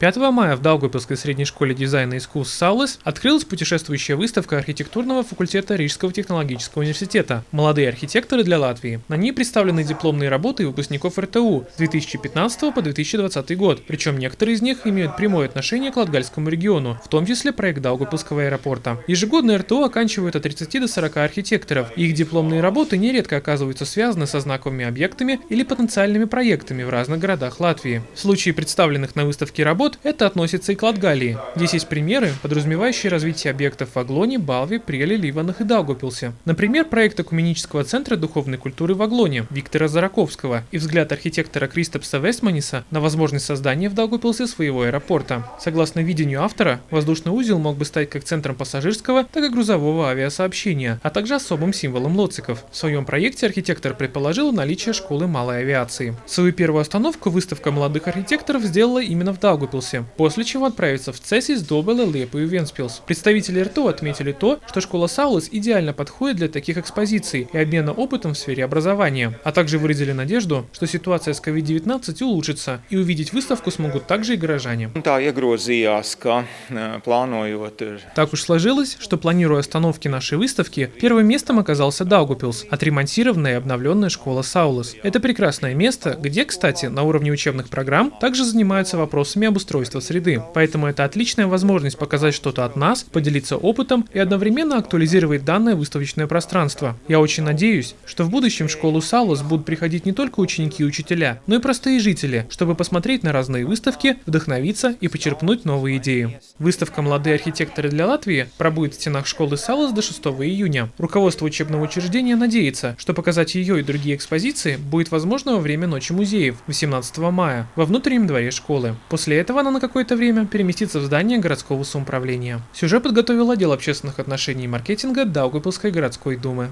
5 мая в Даугавпилской средней школе дизайна и искусств Саулес открылась путешествующая выставка архитектурного факультета Рижского технологического университета «Молодые архитекторы для Латвии». На ней представлены дипломные работы выпускников РТУ с 2015 по 2020 год, причем некоторые из них имеют прямое отношение к Латгальскому региону, в том числе проект Даугавпилского аэропорта. Ежегодно РТУ оканчивают от 30 до 40 архитекторов, их дипломные работы нередко оказываются связаны со знаковыми объектами или потенциальными проектами в разных городах Латвии. В случае представленных на выставке работ это относится и к Латгалии. Здесь есть примеры, подразумевающие развитие объектов в Аглоне, Балве, Преле, Ливанах и Даугупилсе. Например, проект Экуменического центра духовной культуры в Аглоне Виктора Зараковского и взгляд архитектора Кристопса Вестманиса на возможность создания в Даугупилсе своего аэропорта. Согласно видению автора, воздушный узел мог бы стать как центром пассажирского, так и грузового авиасообщения, а также особым символом лоциков. В своем проекте архитектор предположил наличие школы малой авиации. Свою первую остановку выставка молодых архитекторов сделала именно в Даугупилсе, после чего отправится в Цесис, Добеле, Лепу и Венспилс. Представители РТО отметили то, что школа Саулас идеально подходит для таких экспозиций и обмена опытом в сфере образования, а также выразили надежду, что ситуация с COVID-19 улучшится и увидеть выставку смогут также и горожане. Так уж сложилось, что планируя остановки нашей выставки, первым местом оказался Даугупилс, отремонтированная и обновленная школа Саулас. Это прекрасное место, где, кстати, на уровне учебных программ также занимаются вопросами обустройства среды. Поэтому это отличная возможность показать что-то от нас, поделиться опытом и одновременно актуализировать данное выставочное пространство. Я очень надеюсь, что в будущем в школу Салус будут приходить не только ученики и учителя, но и простые жители, чтобы посмотреть на разные выставки, вдохновиться и почерпнуть новые идеи. Выставка «Молодые архитекторы для Латвии» пробудет в стенах школы Салус до 6 июня. Руководство учебного учреждения надеется, что показать ее и другие экспозиции будет возможно во время Ночи музеев 18 мая во внутреннем дворе школы. После этого она на какое-то время переместится в здание городского самоуправления. Сюжет подготовил отдел общественных отношений и маркетинга Даугавпилской городской думы.